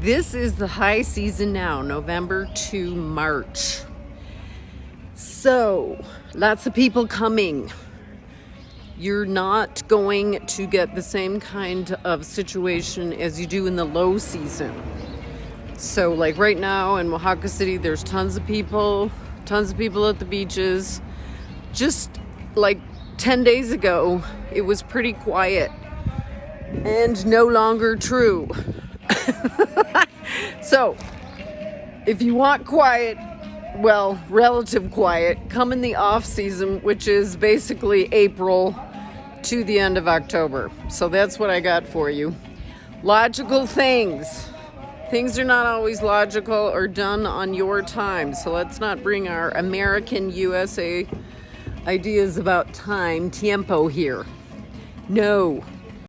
This is the high season now, November to March. So, lots of people coming. You're not going to get the same kind of situation as you do in the low season. So, like right now in Oaxaca City, there's tons of people, tons of people at the beaches. Just like 10 days ago, it was pretty quiet and no longer true. so, if you want quiet, well, relative quiet, come in the off season, which is basically April to the end of October. So that's what I got for you. Logical things. Things are not always logical or done on your time. So let's not bring our American USA ideas about time, tiempo here. No,